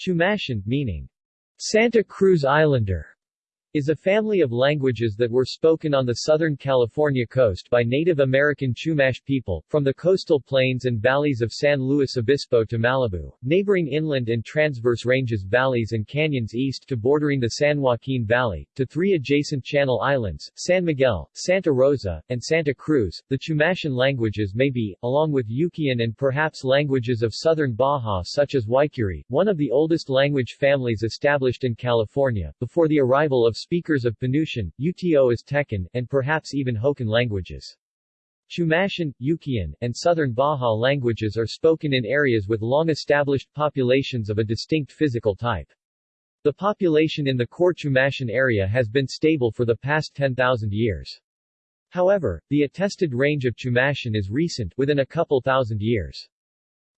Chumashan, meaning Santa Cruz Islander, is a family of languages that were spoken on the Southern California coast by Native American Chumash people, from the coastal plains and valleys of San Luis Obispo to Malibu, neighboring inland and transverse ranges valleys and canyons east to bordering the San Joaquin Valley, to three adjacent Channel Islands, San Miguel, Santa Rosa, and Santa Cruz. The Chumashan languages may be, along with Yukian and perhaps languages of southern Baja such as Waikuri, one of the oldest language families established in California, before the arrival of speakers of Penutian, Uto Aztecan, and perhaps even Hokan languages. Chumashan, Yukian, and Southern Baja languages are spoken in areas with long-established populations of a distinct physical type. The population in the core Chumashan area has been stable for the past 10,000 years. However, the attested range of Chumashan is recent, within a couple thousand years.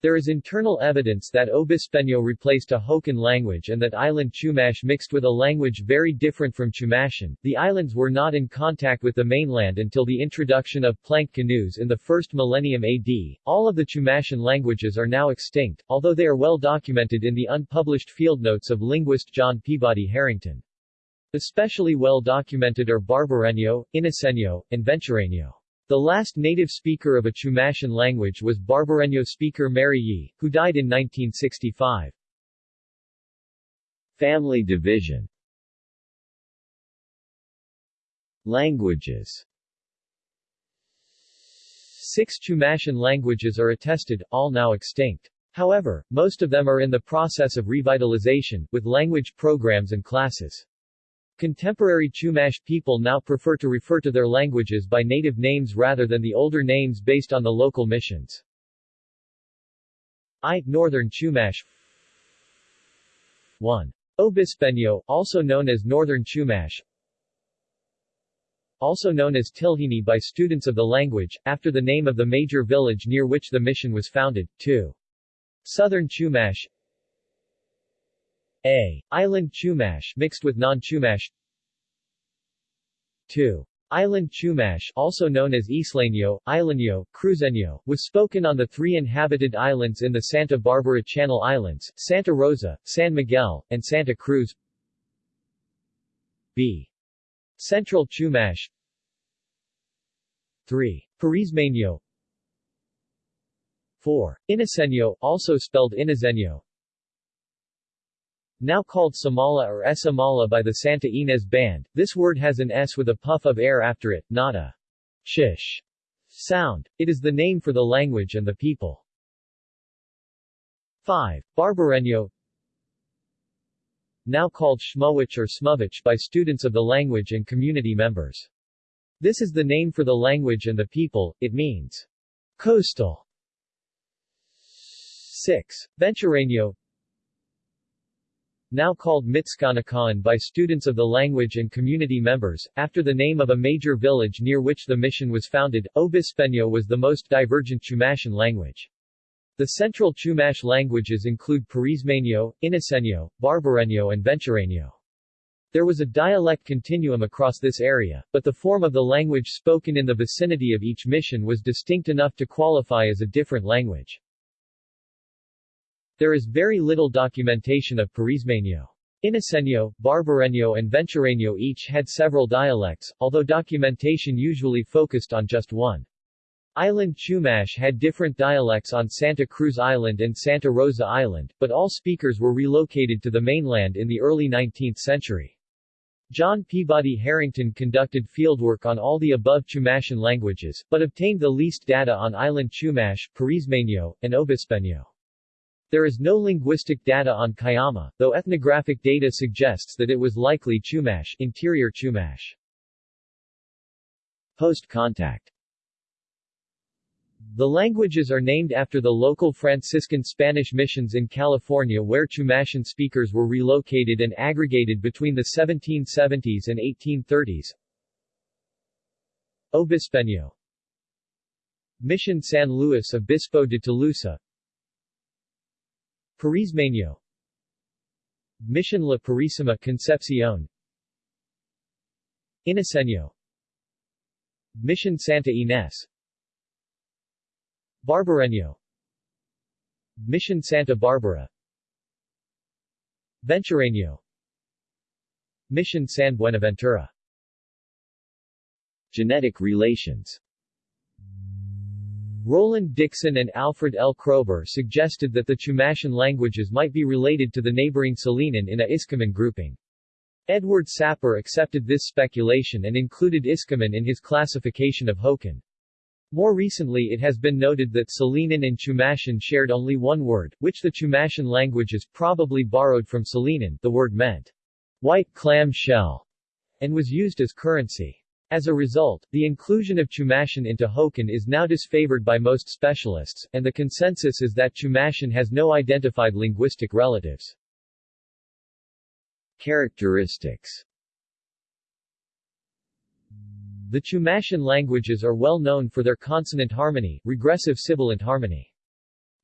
There is internal evidence that Obispeño replaced a Hokan language and that island Chumash mixed with a language very different from Chumashan. The islands were not in contact with the mainland until the introduction of plank canoes in the first millennium AD. All of the Chumashan languages are now extinct, although they are well documented in the unpublished field notes of linguist John Peabody Harrington. Especially well documented are Barbareño, Iniceño, and Ventureño. The last native speaker of a Chumashan language was Barbareño speaker Mary Yee, who died in 1965. Family division Languages Six Chumashan languages are attested, all now extinct. However, most of them are in the process of revitalization, with language programs and classes. Contemporary Chumash people now prefer to refer to their languages by native names rather than the older names based on the local missions. I. Northern Chumash 1. Obispeño, also known as Northern Chumash also known as Tilhini by students of the language, after the name of the major village near which the mission was founded. 2. Southern Chumash a. Island Chumash mixed with non-Chumash 2. Island Chumash also known as Isleño, Isleño, Cruzeño, was spoken on the three inhabited islands in the Santa Barbara Channel Islands, Santa Rosa, San Miguel, and Santa Cruz B. Central Chumash 3. Parismeño 4. Iniceño, also spelled Inizeño now called Samala or Esamala by the Santa Ynez Band, this word has an S with a puff of air after it, not a shish sound. It is the name for the language and the people. 5. Barbareño Now called Shmowich or Smovich by students of the language and community members. This is the name for the language and the people, it means coastal. 6. Ventureño now called Mitskanakaon by students of the language and community members, after the name of a major village near which the mission was founded. Obispeño was the most divergent Chumashan language. The central Chumash languages include Parismeño, Iniceño, Barbareño and Ventureño. There was a dialect continuum across this area, but the form of the language spoken in the vicinity of each mission was distinct enough to qualify as a different language. There is very little documentation of Parismeño. Iniceño, Barbareño and Ventureño each had several dialects, although documentation usually focused on just one. Island Chumash had different dialects on Santa Cruz Island and Santa Rosa Island, but all speakers were relocated to the mainland in the early 19th century. John Peabody Harrington conducted fieldwork on all the above Chumashan languages, but obtained the least data on Island Chumash, Parismeño, and Obispeño. There is no linguistic data on Cuyama, though ethnographic data suggests that it was likely Chumash, interior Chumash. Post-contact The languages are named after the local Franciscan Spanish missions in California where Chumashan speakers were relocated and aggregated between the 1770s and 1830s. Obispeño Mission San Luis Obispo de Tolosa Parismeño Mission La Purísima Concepcion. Iniceño Mission Santa Ynez Barbareño Mission Santa Barbara. Ventureño Mission San Buenaventura. Genetic relations Roland Dixon and Alfred L. Kroeber suggested that the Chumashan languages might be related to the neighboring Salinan in a Iskoman grouping. Edward Sapir accepted this speculation and included Iskoman in his classification of Hokan. More recently it has been noted that Salinan and Chumashan shared only one word, which the Chumashan languages probably borrowed from Salinan the word meant white clam shell, and was used as currency. As a result, the inclusion of Chumashan into Hokan is now disfavored by most specialists, and the consensus is that Chumashan has no identified linguistic relatives. Characteristics The Chumashan languages are well known for their consonant harmony, regressive sibilant harmony.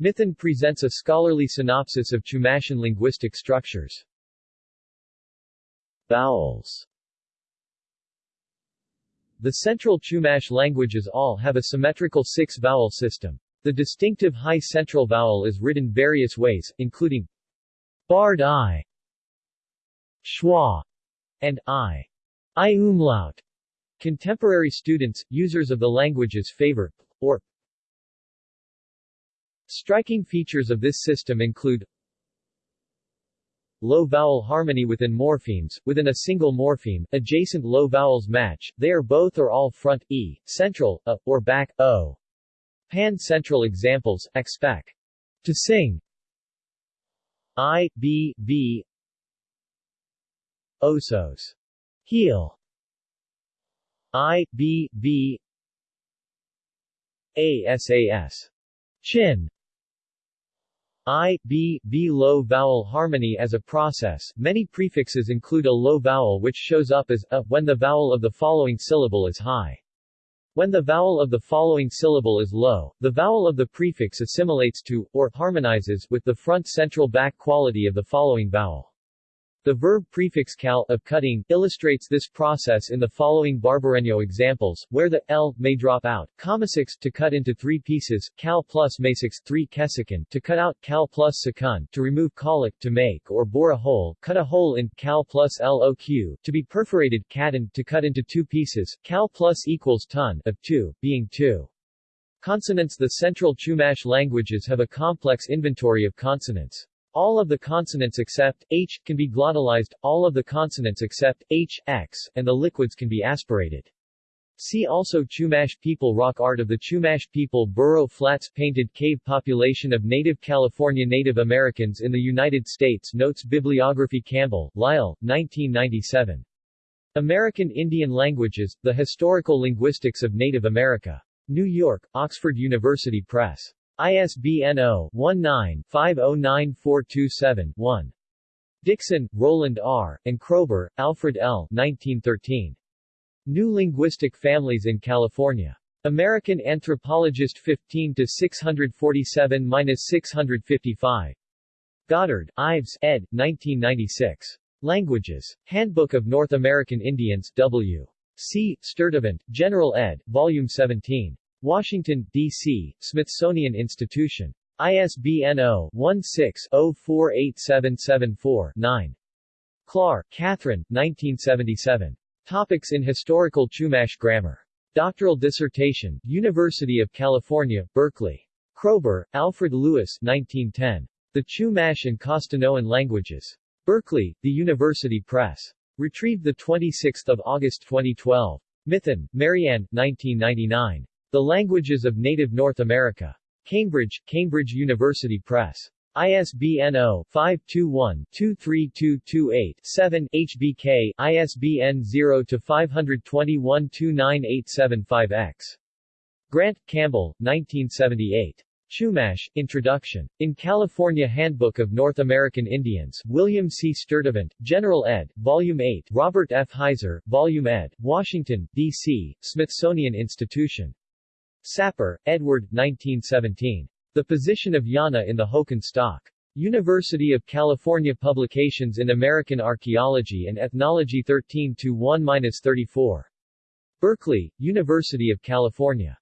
Mithun presents a scholarly synopsis of Chumashan linguistic structures. Vowels The central Chumash languages all have a symmetrical six-vowel system. The distinctive high central vowel is written various ways, including barred i, schwa, and i, i umlaut. Contemporary students, users of the languages favor or Striking features of this system include low vowel harmony within morphemes, within a single morpheme, adjacent low vowels match, they are both or all front e, central, a, or back o. Pan-central examples, expect. To sing I, B, V Osos. Heel I, B, B ASAS. Chin I, B, B low vowel harmony as a process, many prefixes include a low vowel which shows up as a when the vowel of the following syllable is high. When the vowel of the following syllable is low, the vowel of the prefix assimilates to, or harmonizes, with the front central back quality of the following vowel. The verb prefix cal of cutting illustrates this process in the following Barbareño examples, where the l may drop out, commasix to cut into three pieces, cal plus masix 3 kesikan to cut out, cal plus secund to remove colic to make or bore a hole, cut a hole in, cal plus loq to be perforated, cadan to cut into two pieces, cal plus equals ton of 2, being 2. Consonants The Central Chumash languages have a complex inventory of consonants. All of the consonants except h can be glottalized, all of the consonants except h, x, and the liquids can be aspirated. See also Chumash people Rock art of the Chumash people Burro Flats Painted cave population of native California Native Americans in the United States Notes Bibliography Campbell, Lyle, 1997. American Indian Languages, The Historical Linguistics of Native America. New York, Oxford University Press. ISBN 0-19-509427-1. Dixon, Roland R., and Kroeber, Alfred L. 1913. New Linguistic Families in California. American Anthropologist 15-647-655. Goddard, Ives, ed. 1996. Languages. Handbook of North American Indians, W. C. Sturtevant, General ed., Volume 17. Washington, D.C., Smithsonian Institution. ISBN 0-16-048774-9. Klar, Kathryn, 1977. Topics in Historical Chumash Grammar. Doctoral dissertation, University of California, Berkeley. Kroeber, Alfred Lewis 1910. The Chumash and Costanoan Languages. Berkeley, The University Press. Retrieved 26 August 2012. Mithun, Marianne, 1999. The Languages of Native North America. Cambridge, Cambridge University Press. ISBN 0-521-23228-7, HBK, ISBN 0-521-29875-X. Grant, Campbell, 1978. Chumash, Introduction. In California Handbook of North American Indians, William C. Sturtevant, General ed., Volume 8, Robert F. Heizer, Volume ed., Washington, D.C., Smithsonian Institution. Sapir, Edward, 1917. The Position of Yana in the Hokan Stock. University of California Publications in American Archaeology and Ethnology 13-1-34. Berkeley, University of California.